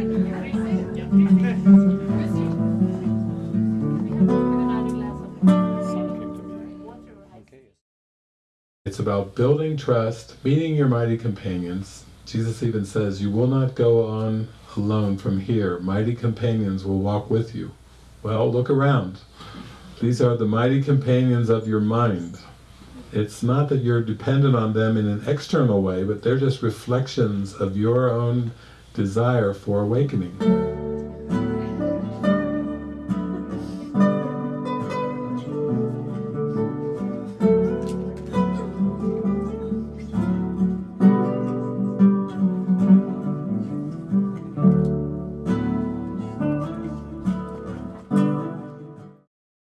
It's about building trust, meeting your mighty companions. Jesus even says, You will not go on alone from here. Mighty companions will walk with you. Well, look around. These are the mighty companions of your mind. It's not that you're dependent on them in an external way, but they're just reflections of your own desire for awakening.